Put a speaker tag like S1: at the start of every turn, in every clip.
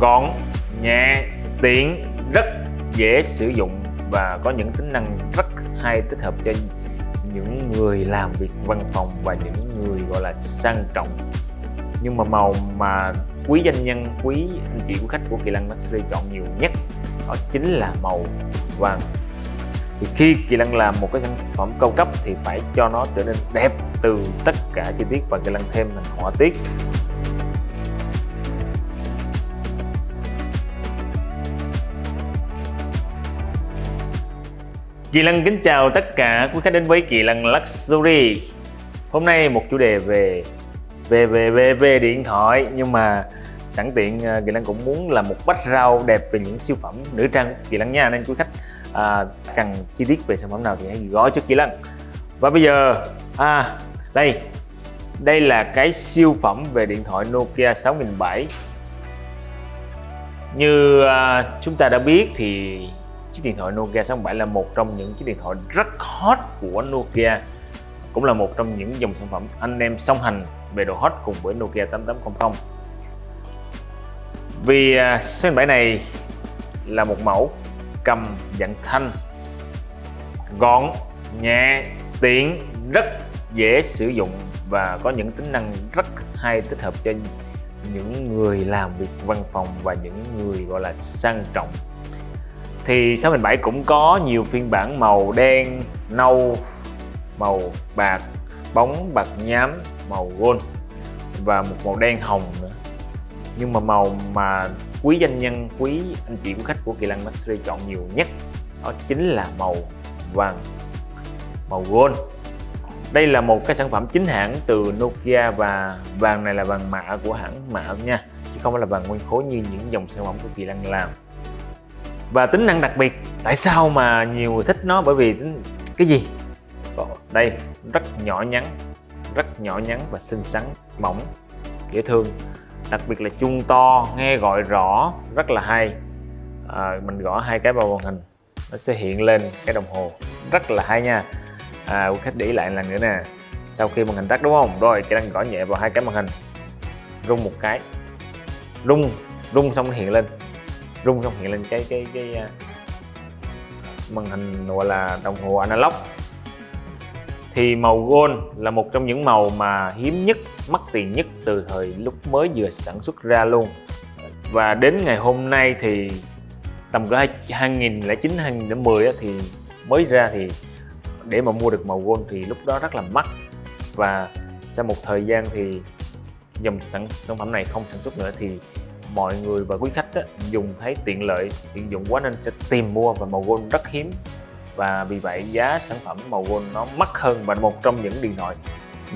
S1: gọn, nhẹ, tiện, rất dễ sử dụng và có những tính năng rất hay tích hợp cho những người làm việc văn phòng và những người, gọi là, sang trọng. Nhưng mà màu mà quý doanh nhân, quý anh chị, quý khách của kỳ lân luxury chọn nhiều nhất, đó chính là màu vàng. Thì khi kỳ lân làm một cái sản phẩm cao cấp thì phải cho nó trở nên đẹp từ tất cả chi tiết và kỳ lân thêm thành họa tiết. Kỳ Lân kính chào tất cả quý khách đến với Kỳ Lân Luxury. Hôm nay một chủ đề về về về về về điện thoại. Nhưng mà sẵn tiện à, Kỳ Lân cũng muốn làm một bách rau đẹp về những siêu phẩm nữ trang Kỳ Lân nha. Nên quý khách à, cần chi tiết về sản phẩm nào thì hãy gọi cho Kỳ Lân. Và bây giờ à đây. Đây là cái siêu phẩm về điện thoại Nokia 6007 như à, chúng ta đã biết thì chiếc điện thoại Nokia 67 là một trong những chiếc điện thoại rất hot của Nokia, cũng là một trong những dòng sản phẩm anh em song hành về độ hot cùng với Nokia 8800 vì à, số 7 này là một mẫu cầm dạng thanh, gọn, nhẹ, tiện, rất dễ sử dụng và có những tính năng rất hay tích hợp cho những người làm việc văn phòng và những người, gọi là, sang trọng thì 6007 cũng có nhiều phiên bản màu đen, nâu, màu bạc, bóng bạc nhám, màu gold và một màu đen hồng nữa. Nhưng mà màu mà quý doanh nhân, quý anh chị quý khách của Kỳ Lăng Luxury chọn nhiều nhất đó chính là màu vàng màu gold. Đây là một cái sản phẩm chính hãng từ Nokia và vàng này là vàng mạ của hãng mạ nha chứ không phải là vàng nguyên khối như những dòng sản phẩm của Kỳ Lăng làm và tính năng đặc biệt tại sao mà nhiều người thích nó? Bởi vì cái gì? Đây rất nhỏ nhắn rất nhỏ nhắn và xinh xắn mỏng dễ thương. Đặc biệt là chuông to nghe gọi rõ rất là hay. À, mình gõ hai cái vào màn hình nó sẽ hiện lên cái đồng hồ. Rất là hay nha. À, quý khách để ý lại lần nữa nè. Sau khi màn hình tắt đúng không? Rồi cái đang gõ nhẹ vào hai cái màn hình. Rung một cái. Rung rung xong nó hiện lên rung xong hiện lên cái cái cái à, màn hình gọi là đồng hồ analog. Thì màu gold là một trong những màu mà hiếm nhất mắc tiền nhất từ thời lúc mới vừa sản xuất ra luôn. Và đến ngày hôm nay thì tầm cỡ 2009 2010 thì mới ra thì để mà mua được màu gold thì lúc đó rất là mắc. Và sau một thời gian thì dòng sản, sản phẩm này không sản xuất nữa thì mọi người và quý khách á, dùng thấy tiện lợi tiện dụng quá nên sẽ tìm mua và màu gold rất hiếm. Và vì vậy giá sản phẩm màu gold nó mắc hơn và một trong những điện thoại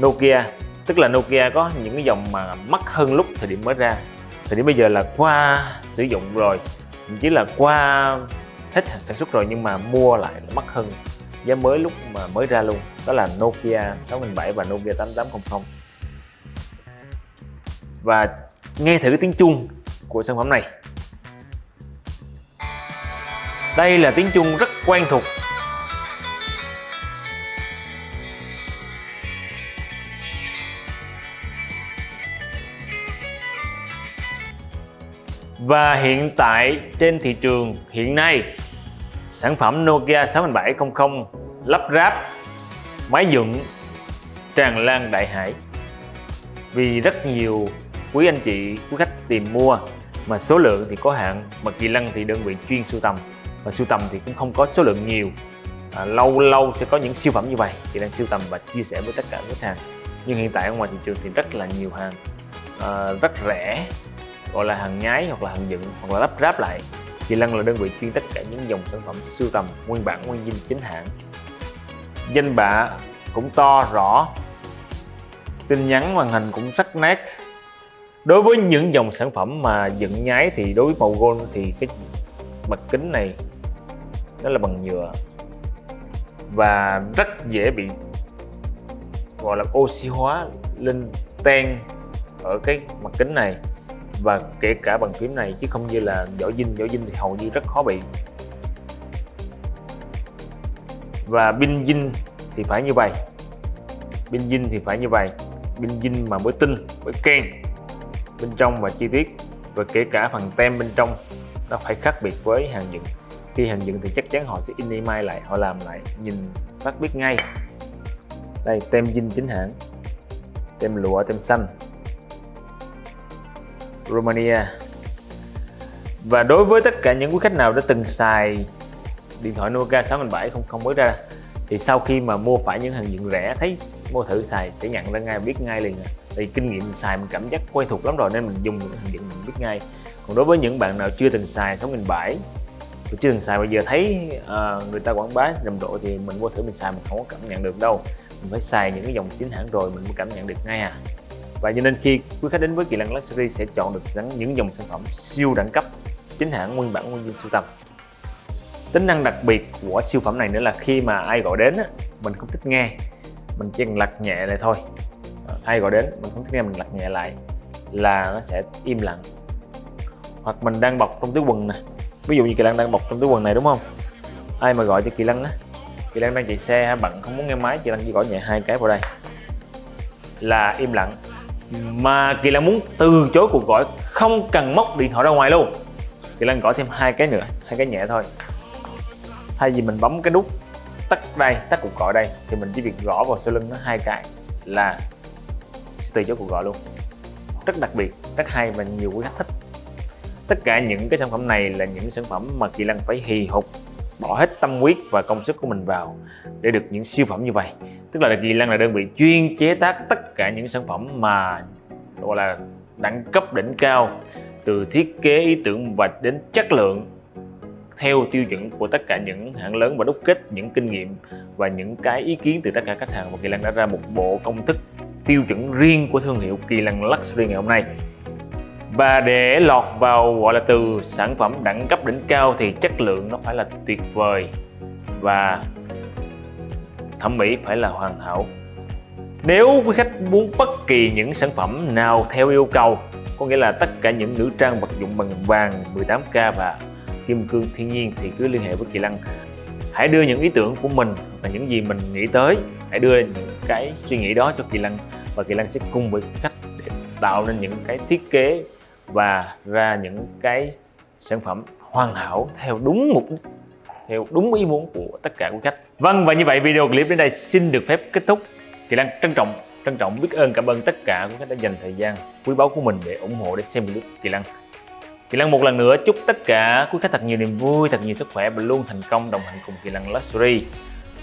S1: Nokia. Tức là Nokia có những cái dòng mà mắc hơn lúc thời điểm mới ra. Thời điểm bây giờ là qua sử dụng rồi chỉ là qua hết sản xuất rồi nhưng mà mua lại là mắc hơn. Giá mới lúc mà mới ra luôn đó là Nokia 6007 và Nokia 8800 và nghe thử cái tiếng chuông của sản phẩm này. Đây là tiếng chuông rất quen thuộc. Và hiện tại trên thị trường hiện nay, sản phẩm Nokia 6700 lắp ráp, máy dựng, tràn lan đại hải. Vì rất nhiều quý anh chị, quý khách tìm mua mà số lượng thì có hạn mà Kỳ Lân thì đơn vị chuyên sưu tầm. Và sưu tầm thì cũng không có số lượng nhiều. À, lâu lâu sẽ có những siêu phẩm như vậy. Kỳ Lân sưu tầm và chia sẻ với tất cả khách hàng. Nhưng hiện tại ở ngoài thị trường thì rất là nhiều hàng à, rất rẻ gọi là hàng nhái hoặc là hàng dựng hoặc là lắp ráp lại. Kỳ Lân là đơn vị chuyên tất cả những dòng sản phẩm sưu tầm nguyên bản nguyên dinh chính hãng. Danh bạ cũng to rõ. Tin nhắn màn hình cũng sắc nét đối với những dòng sản phẩm mà dựng nhái thì đối với màu gold thì cái mặt kính này nó là bằng nhựa. Và rất dễ bị, gọi là, oxy hóa, lên ten ở cái mặt kính này. Và kể cả bằng phím này, chứ không như là vỏ dinh. Vỏ dinh thì hầu như rất khó bị. Và pin dinh thì phải như vậy. Pin dinh thì phải như vậy. Pin dinh mà mới tinh, mới ken bên trong và chi tiết. Và kể cả phần tem bên trong, nó phải khác biệt với hàng dựng. Khi hàng dựng thì chắc chắn họ sẽ in email lại, họ làm lại, nhìn, phát biết ngay. Đây, tem dinh chính hãng, tem lụa, tem xanh. Romania. Và đối với tất cả những quý khách nào đã từng xài điện thoại Nokia 6007 không không mới ra, thì sau khi mà mua phải những hàng dựng rẻ, thấy mua thử xài sẽ nhận ra ngay, biết ngay liền à vì kinh nghiệm xài mình cảm giác quen thuộc lắm rồi nên mình dùng những hàng dựng mình biết ngay. Còn đối với những bạn nào chưa từng xài 6007 chưa từng xài bây giờ thấy uh, người ta quảng bá rầm rộ thì mình vô thử mình xài mình không có cảm nhận được đâu. Mình phải xài những cái dòng chính hãng rồi mình mới cảm nhận được ngay à. Và cho nên khi quý khách đến với Kỳ Lân Luxury sẽ chọn được những dòng sản phẩm siêu đẳng cấp chính hãng nguyên bản nguyên viên sưu tầm. Tính năng đặc biệt của siêu phẩm này nữa là khi mà ai gọi đến mình không thích nghe mình chỉ cần lật nhẹ lại thôi ai gọi đến, mình không thích nghe, mình lật nhẹ lại là nó sẽ im lặng. Hoặc mình đang bọc trong túi quần nè. Ví dụ như kỳ lân đang bọc trong túi quần này, đúng không? Ai mà gọi cho kỳ lân á? Kỳ lân đang chạy xe hay bận không muốn nghe máy, kỳ lân chỉ gọi nhẹ hai cái vào đây. Là im lặng. Mà kỳ lân muốn từ chối cuộc gọi, không cần móc điện thoại ra ngoài luôn. Kỳ lân gọi thêm hai cái nữa, hai cái nhẹ thôi. Thay vì mình bấm cái nút tắt đây, tắt cuộc gọi đây, thì mình chỉ việc gõ vào sau lưng nó hai cái là từ chối cuộc gọi luôn. Rất đặc biệt, rất hay và nhiều quý khách thích. Tất cả những cái sản phẩm này là những sản phẩm mà kỳ lân phải hì hục, bỏ hết tâm huyết và công sức của mình vào để được những siêu phẩm như vậy. Tức là kỳ lân là đơn vị chuyên chế tác tất cả những sản phẩm mà, gọi là, đẳng cấp đỉnh cao, từ thiết kế, ý tưởng và đến chất lượng theo tiêu chuẩn của tất cả những hãng lớn và đúc kết những kinh nghiệm và những cái ý kiến từ tất cả khách hàng. Và Kỳ Lân đã ra một bộ công thức tiêu chuẩn riêng của thương hiệu Kỳ Lân Luxury ngày hôm nay. Và để lọt vào gọi là từ sản phẩm đẳng cấp đỉnh cao thì chất lượng nó phải là tuyệt vời và thẩm mỹ phải là hoàn hảo. Nếu quý khách muốn bất kỳ những sản phẩm nào theo yêu cầu, có nghĩa là tất cả những nữ trang vật dụng bằng vàng 18K và kim cương thiên nhiên thì cứ liên hệ với Kỳ Lăng hãy đưa những ý tưởng của mình và những gì mình nghĩ tới, hãy đưa những cái suy nghĩ đó cho Kỳ lân và Kỳ lân sẽ cùng với khách để tạo nên những cái thiết kế và ra những cái sản phẩm hoàn hảo theo đúng mục đích, theo đúng ý muốn của tất cả quý khách. Vâng và như vậy video clip đến đây xin được phép kết thúc. Kỳ lân trân trọng trân trọng biết ơn, cảm ơn tất cả quý khách đã dành thời gian quý báu của mình để ủng hộ để xem clip Kỳ lân. Kỳ Lăng một lần nữa chúc tất cả quý khách thật nhiều niềm vui, thật nhiều sức khỏe và luôn thành công đồng hành cùng Kỳ Lăng Luxury.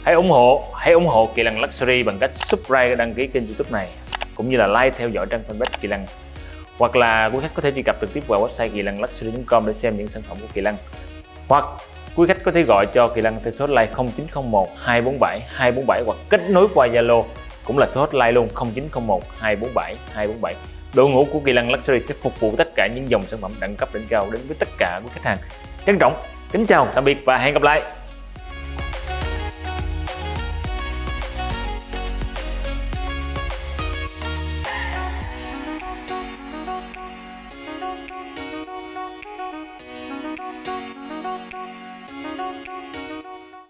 S1: Hãy ủng hộ, hãy ủng hộ Kỳ Lăng Luxury bằng cách subscribe đăng ký kênh YouTube này cũng như là like theo dõi trang fanpage Kỳ Lăng. Hoặc là quý khách có thể truy cập trực tiếp vào website kỳ lăng luxury.com để xem những sản phẩm của Kỳ Lăng. Hoặc quý khách có thể gọi cho Kỳ Lăng theo số hotline 0901 247 247 hoặc kết nối qua Zalo cũng là số hotline luôn 0901 247 247 đội ngũ của Kỳ Lân Luxury sẽ phục vụ tất cả những dòng sản phẩm đẳng cấp đỉnh cao đến với tất cả quý khách hàng. Trân trọng, kính chào, tạm biệt và hẹn gặp lại.